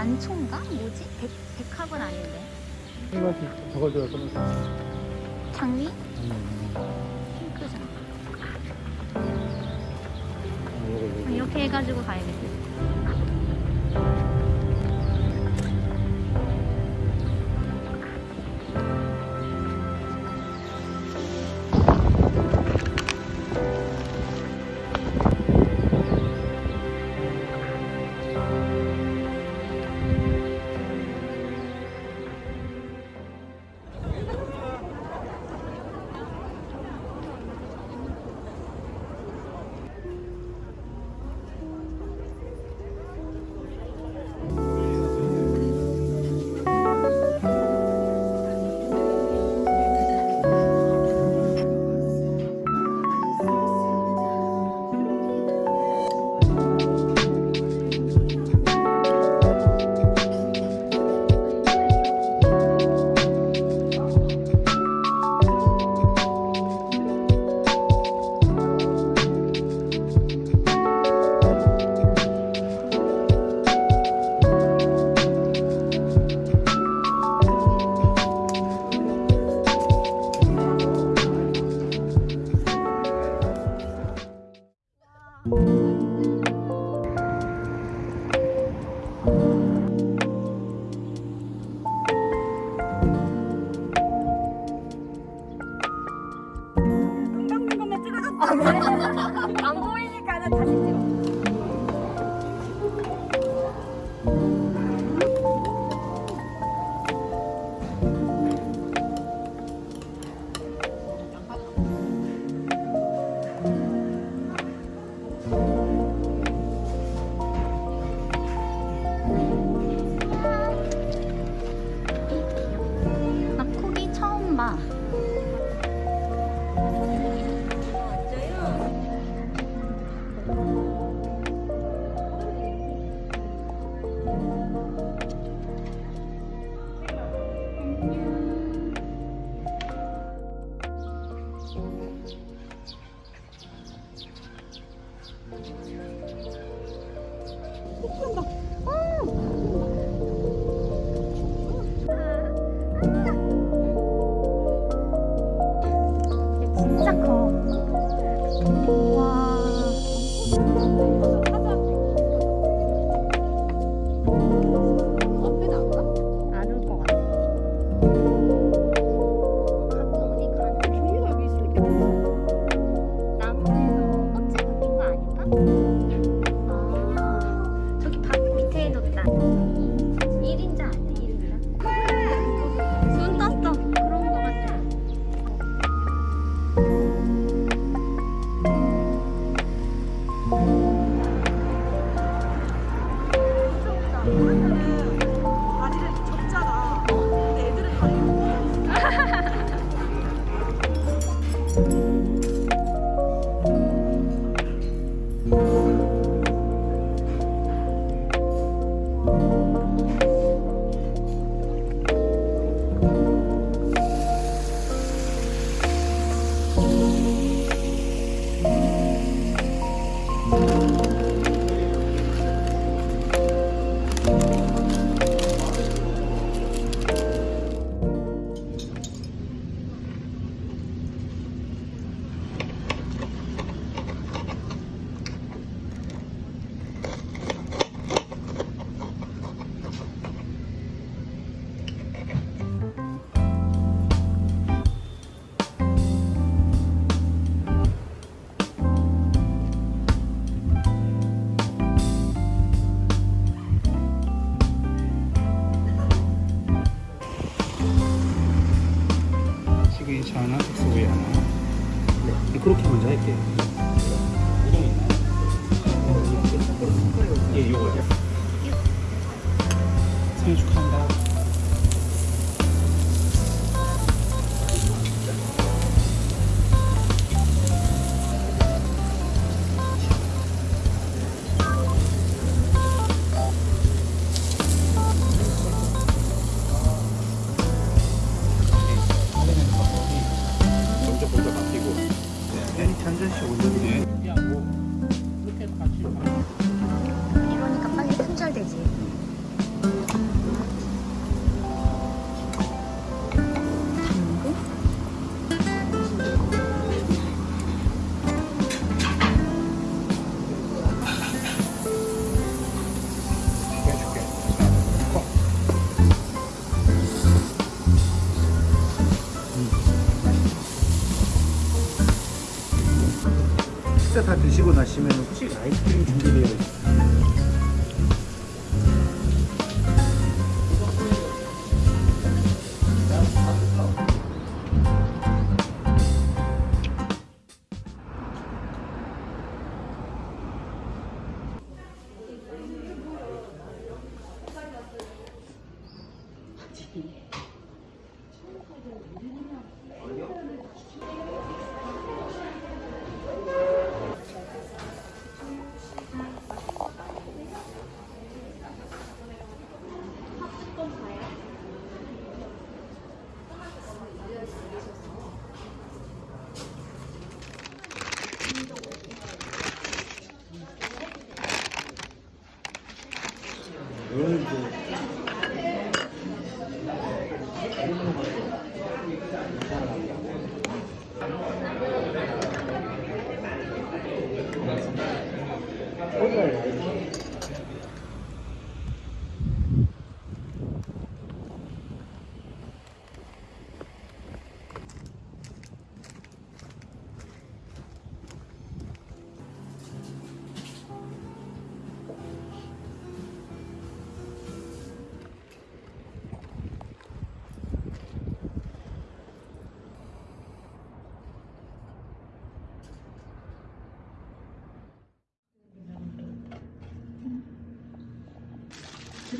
난초인가? 뭐지? 백, 백합은 아닌데 저걸 들어서 장미? 핑크장 이렇게 해가지고 가야겠어 Amen. Thank you. 하나, 소고기 하나. 네, 그렇게 먼저 할게요.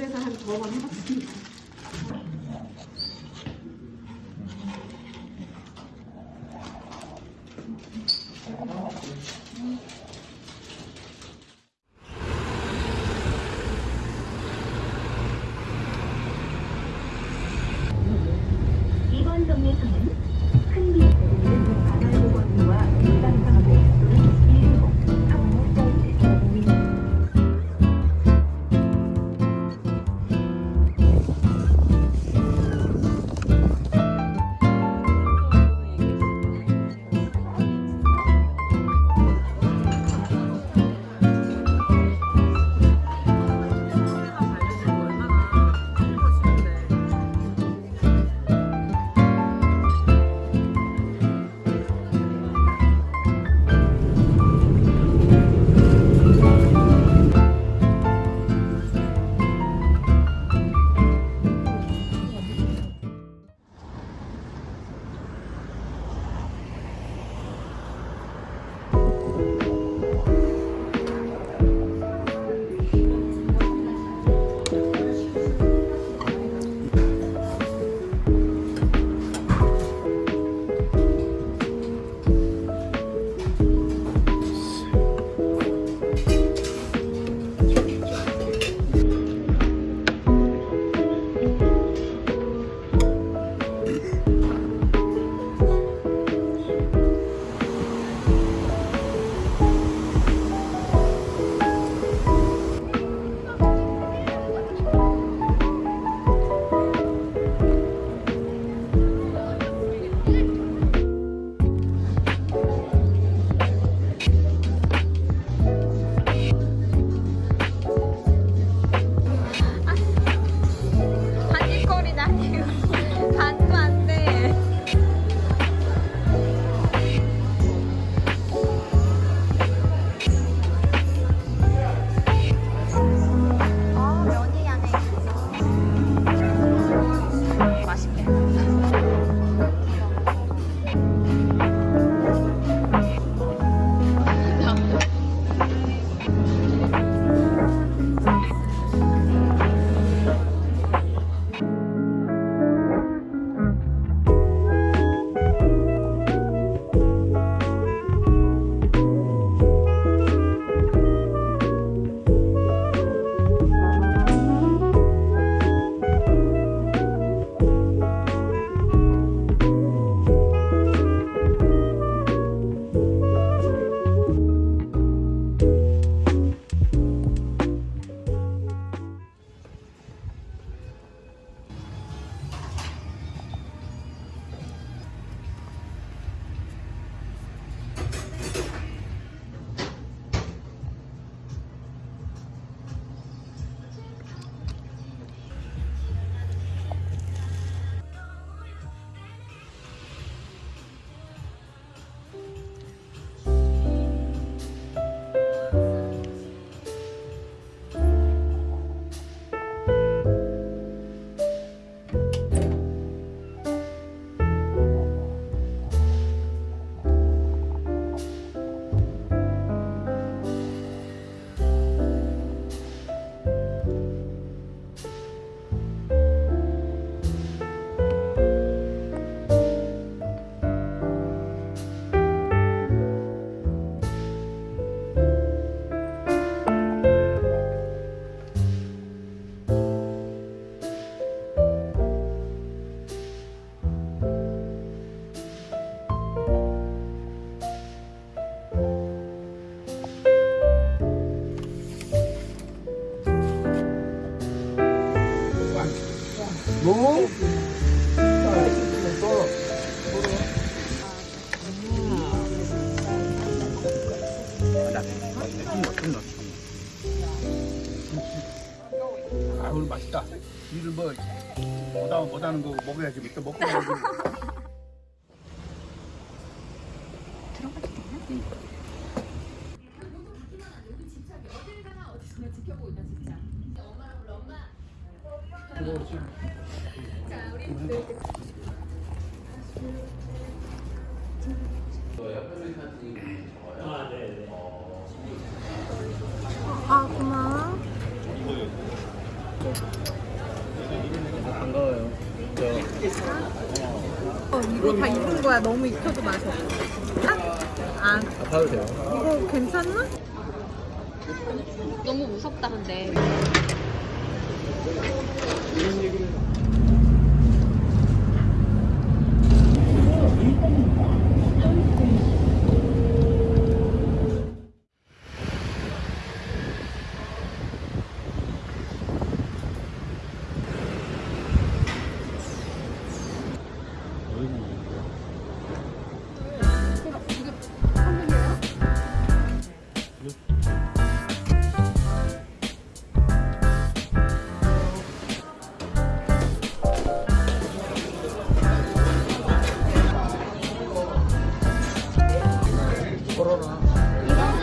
그래서 한 두 번 해봤습니다. 이번 동네선은 아 고마워. 반가워요. 어, 이거 다 입은 거야. 너무 익혀도 없어. 아, 아, 봐도 돼요. 이거 괜찮나? 너무 무섭다 근데. 한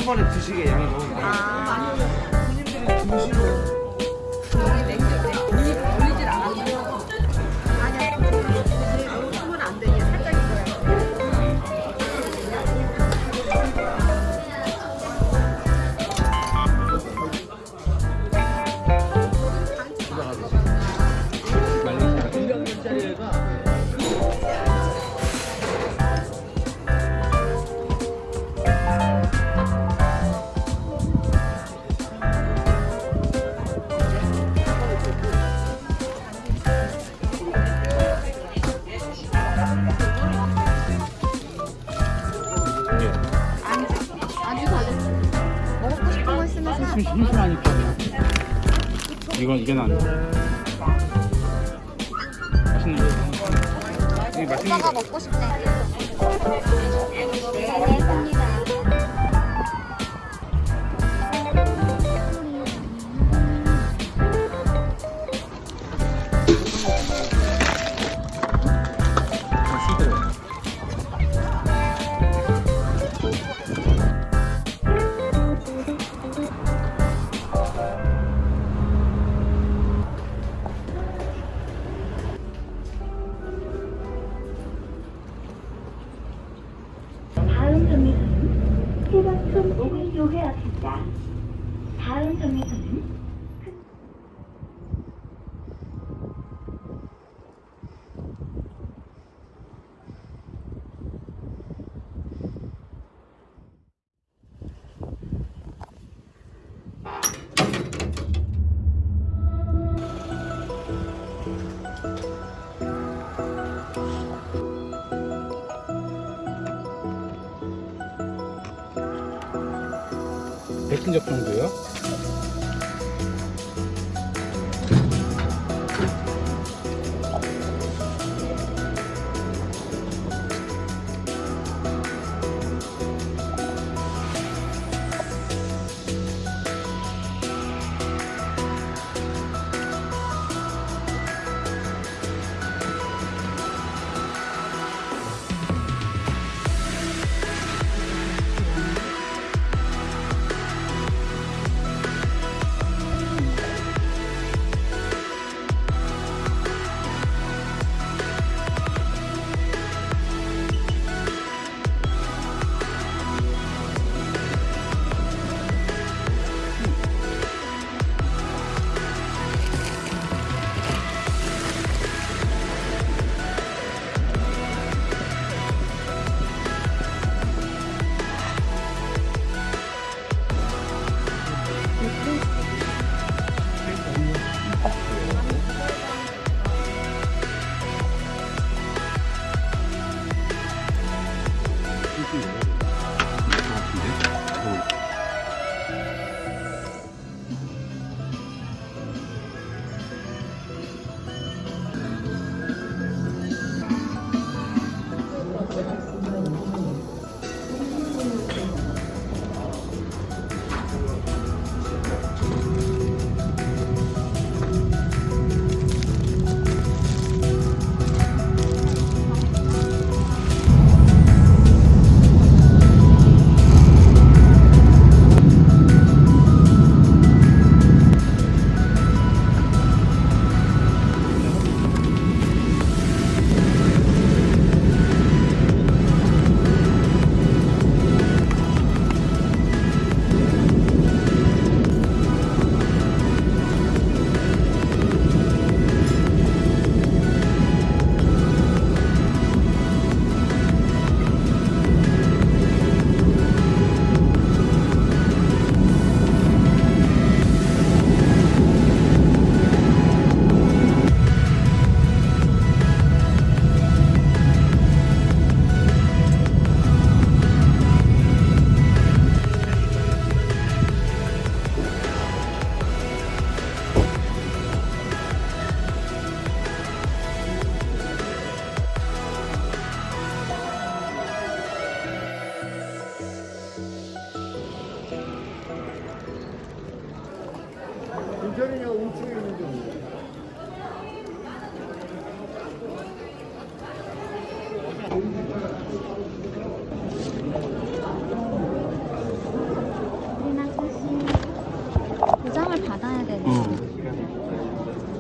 번에 드시게 양이 너무 많아. 올리질 심심하니까. 이건 이게 나. 맛있는 거. 이게 맛있는 거. 먹고 알겠습니다. 백신 접종도요?